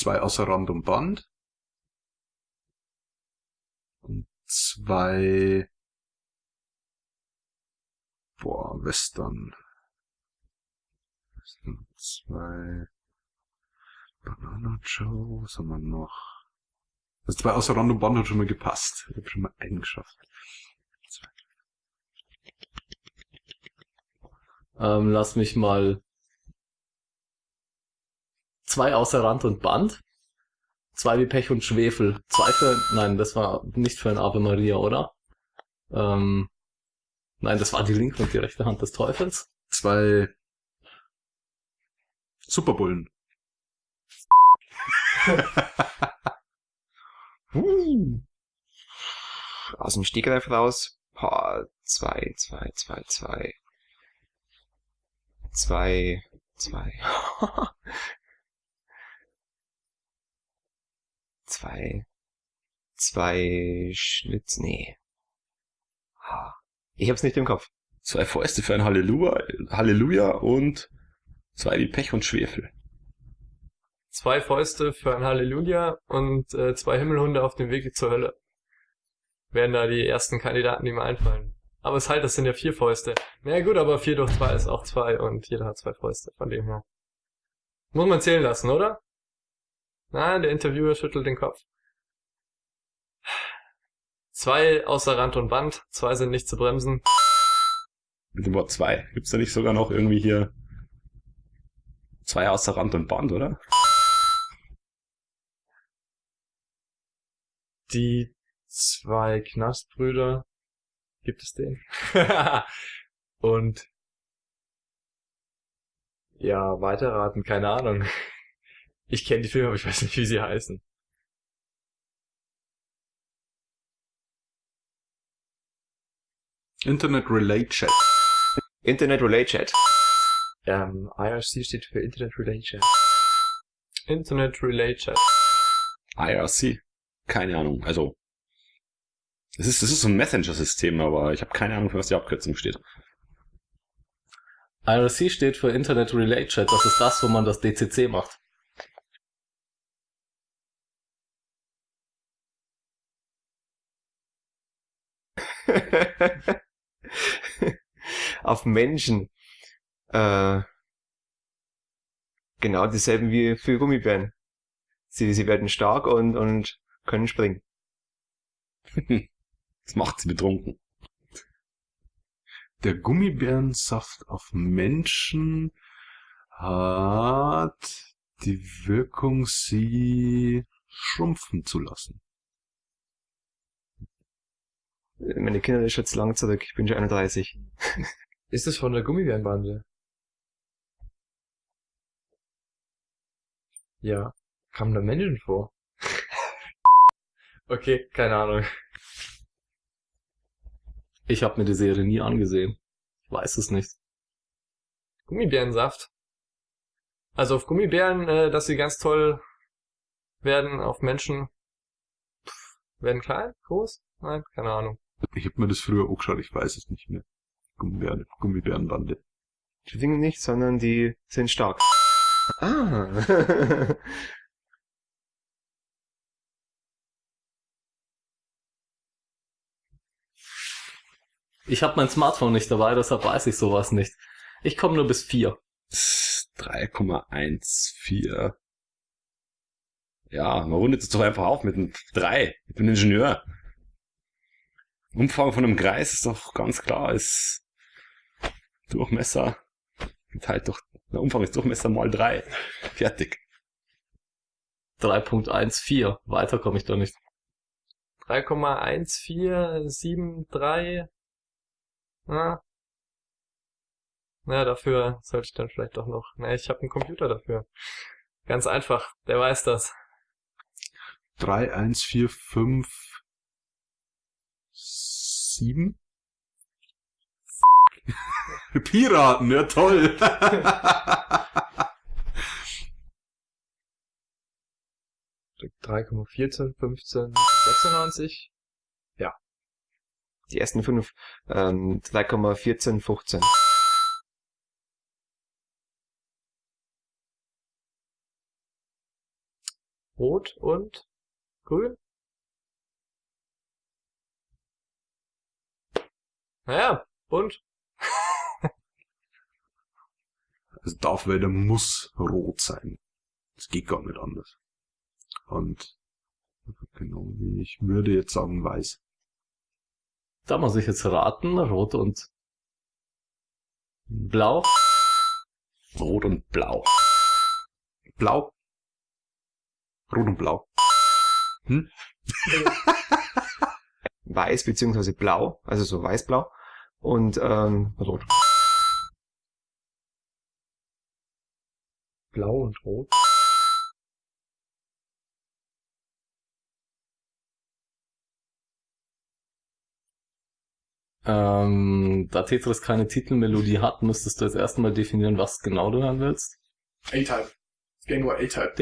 zwei außer Rand und Band. Und zwei, boah, Western. Western zwei, Banana Joe, was haben wir noch? Das zwei außer Rand und Band hat schon mal gepasst. Ich habe schon mal einen. Ähm, lass mich mal zwei außer Rand und Band. Zwei wie Pech und Schwefel. Zwei für, nein, das war nicht für ein Ave Maria, oder? Ähm, nein, das war die linke und die rechte Hand des Teufels. Zwei Superbullen. Uh. Aus dem Stegreif raus. Paar, zwei, zwei, zwei, zwei. Zwei, zwei. zwei. Zwei Schlitz, nee. Ah, Ich hab's nicht im Kopf. Zwei Fäuste für ein Halleluja, Halleluja und zwei wie Pech und Schwefel. Zwei Fäuste für ein Halleluja und äh, zwei Himmelhunde auf dem Weg zur Hölle. Wären da die ersten Kandidaten, die mir einfallen. Aber es ist halt, das sind ja vier Fäuste. Na ja, gut, aber vier durch zwei ist auch zwei und jeder hat zwei Fäuste, von dem her. Muss man zählen lassen, oder? Nein, der Interviewer schüttelt den Kopf. Zwei außer Rand und Band, zwei sind nicht zu bremsen. Mit dem Wort zwei. Gibt's da nicht sogar noch irgendwie hier zwei außer Rand und Band, oder? Die zwei Knastbrüder, gibt es den? und ja, weiterraten, keine Ahnung. Ich kenne die Filme, aber ich weiß nicht, wie sie heißen. Internet Relay Chat. Internet Relay Chat. Ähm, IRC steht für Internet Relay Chat. Internet Relay Chat. IRC. Keine Ahnung. Also, es ist, es ist so ein Messenger-System, aber ich habe keine Ahnung, für was die Abkürzung steht. IRC steht für Internet Relay Chat. Das ist das, wo man das DCC macht. Auf Menschen. Äh, genau dieselben wie für Gummibären. Sie, sie werden stark und, und können springen. Das macht sie betrunken. Der Gummibärensaft auf Menschen hat die Wirkung, sie schrumpfen zu lassen. Meine Kinder ist jetzt lang zurück. Ich bin schon 31. Ist es von der Gummibärenbande? Ja. Kamen da Menschen vor? okay, keine Ahnung. Ich habe mir die Serie nie angesehen. Ich weiß es nicht. Gummibärensaft. Also auf Gummibären, äh, dass sie ganz toll werden, auf Menschen pff, werden klein, groß? Nein, keine Ahnung. Ich habe mir das früher auch geschaut, ich weiß es nicht mehr. Gummibären, Gummibärenbande. Die Dinge nicht, sondern die sind stark. Ah. Ich habe mein Smartphone nicht dabei, deshalb weiß ich sowas nicht. Ich komme nur bis vier. 3,14. Ja, man rundet es doch einfach auf mit einem 3. Ich bin Ingenieur. Umfang von einem Kreis ist doch ganz klar, ist Durchmesser geteilt durch, der Umfang ist Durchmesser mal 3. Fertig. 3.14. Weiter komme ich da nicht. 3,1473. Na. Na, dafür sollte ich dann vielleicht doch noch. Na, ich habe einen Computer dafür. Ganz einfach, der weiß das. 3, 1, 4, 5, 7. Piraten, ja toll. Drei Komma vierzehn, fünfzehn, sechsundneunzig. Ja. Die ersten fünf. Ähm, drei Komma vierzehn, fünfzehn. Rot und Grün? Naja, und? Also Darth Vader muss rot sein. Das geht gar nicht anders. Und genau wie ich würde jetzt sagen weiß. Da muss ich jetzt raten, rot und blau. Rot und blau. Blau. Rot und blau. Weiß beziehungsweise blau, also so weiß-blau und ähm, rot. Blau und rot. Ähm, da Tetris keine Titelmelodie hat, müsstest du jetzt erstmal definieren, was genau du hören willst. A-Type. Januar A-Type.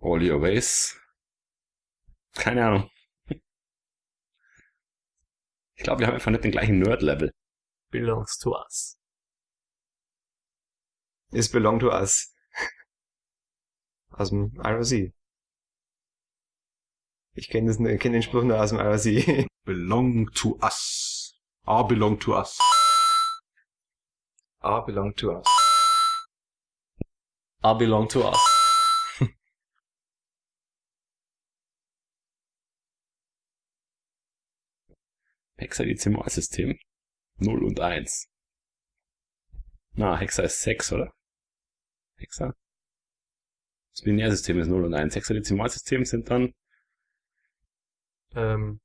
All your ways. Keine Ahnung. Ich glaube, wir haben einfach nicht den gleichen Nerd-Level. Belongs to us. Is belong to us. Aus dem IRC. Ich kenne kenn den Spruch nur aus dem IRC. Belong to us. Ah, belong to us. A belong to us. I belong to us. Hexadezimalsystem. 0 und 1. Na, Hexa ist 6, oder? Hexa? Das Binärsystem ist 0 und 1. Hexadezimalsystem sind dann Ähm,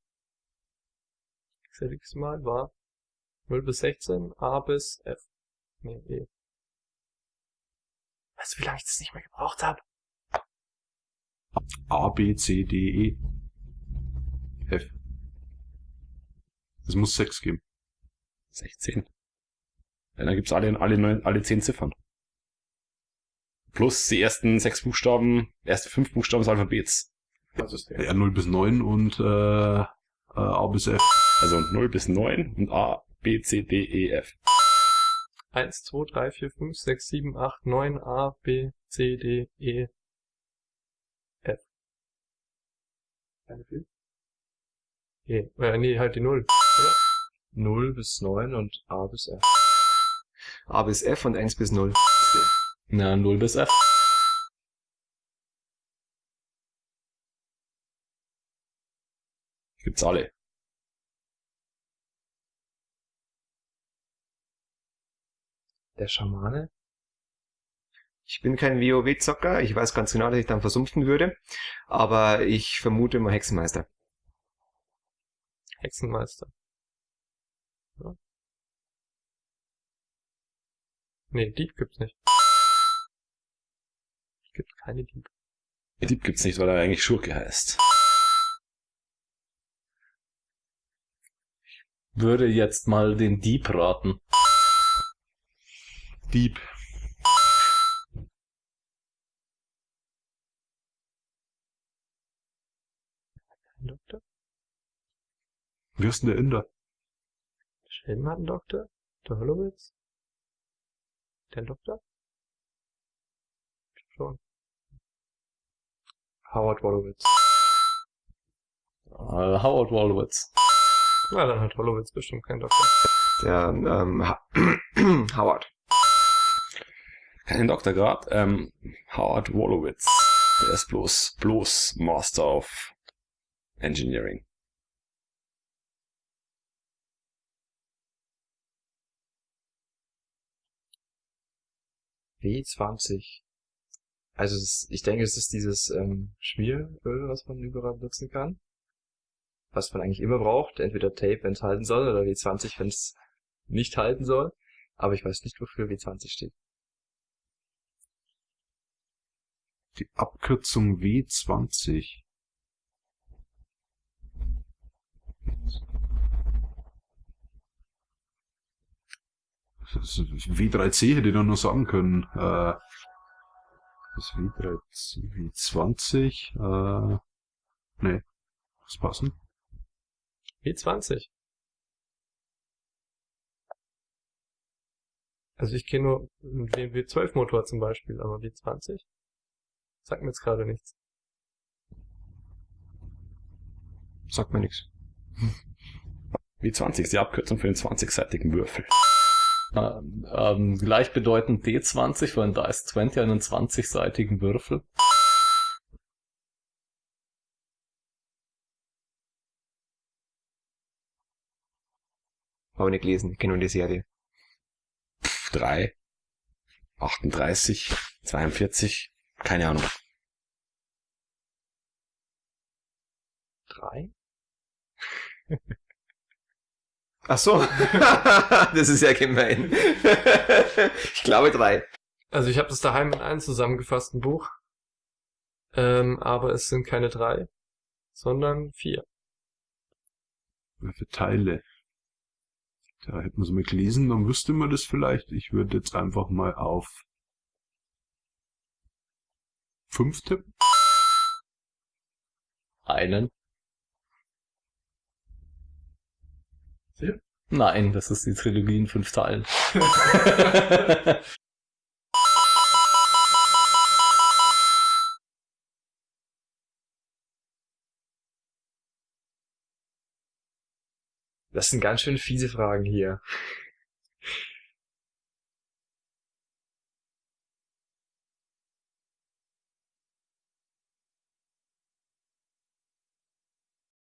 Mal war 0 bis 16, A bis F. Nee, E. Weißt du, wie lange ich das nicht mehr gebraucht habe? A, B, C, D, E. F. Es muss sechs geben. 16. Ja, dann gibt's alle, alle, neun, alle 10 Ziffern. Plus die ersten sechs Buchstaben, erste fünf Buchstaben des Alphabets. Das ist der. R 0 bis 9 und äh, äh, A bis F. Also 0 bis 9 und A, B, C, D, E, F. 1, 2, 3, 4, 5, 6, 7, 8, 9, A, B, C, D, E, F. Keine viel. E. Äh, nee, halt die 0. 0 bis 9 und A bis F. A bis F und 1 bis 0. Na, 0 bis F. Gibt's alle. Der Schamane? Ich bin kein WoW-Zocker, ich weiß ganz genau, dass ich dann versumpfen würde, aber ich vermute mal Hexenmeister. Hexenmeister. Nee, Dieb gibt's nicht. Gibt keine Dieb. Dieb gibt's nicht, weil er eigentlich Schurke heißt. Würde jetzt mal den Dieb raten. Dieb. Kein Doktor? Wie ist denn der Inder? Schelm hat einen Doktor? Der Hollowitz? Der einen Doktor? Schon. Howard Wolowitz. Äh, Howard Wolowitz. Na, dann hat Hollowitz bestimmt keinen Doktor. Der ähm, ha Howard. Keinen Doktorgrad. Ähm, Howard Wolowitz. Der ist bloß, bloß Master of Engineering. W20. Also es, ich denke, es ist dieses ähm, Schmieröl, was man überall benutzen kann. Was man eigentlich immer braucht. Entweder Tape, wenn es halten soll, oder W20, wenn es nicht halten soll. Aber ich weiß nicht, wofür W20 steht. Die Abkürzung W20. W3C hätte ich doch nur sagen können. Äh, das W3C, W20, äh, nee, was passen? W20. Also ich kenne nur einen W12 Motor zum Beispiel, aber W20 sagt mir jetzt gerade nichts. Sagt mir nichts. Wie 20 ist die Abkürzung für den 20-seitigen Würfel. Ähm, gleichbedeutend D20 für einen Dice 20 einen 20-seitigen Würfel. Habe nicht gelesen, ich kenne nur die Serie. 3, 38, 42, keine Ahnung. Drei? Ach so. das ist ja gemein. ich glaube drei. Also ich habe das daheim in einem zusammengefassten Buch. Ähm, aber es sind keine drei, sondern vier. Für Teile. Da hätten wir es mal gelesen, dann wüsste man das vielleicht. Ich würde jetzt einfach mal auf fünf tippen. Einen. Nein, das ist die Trilogie in fünf Teilen. Das sind ganz schön fiese Fragen hier.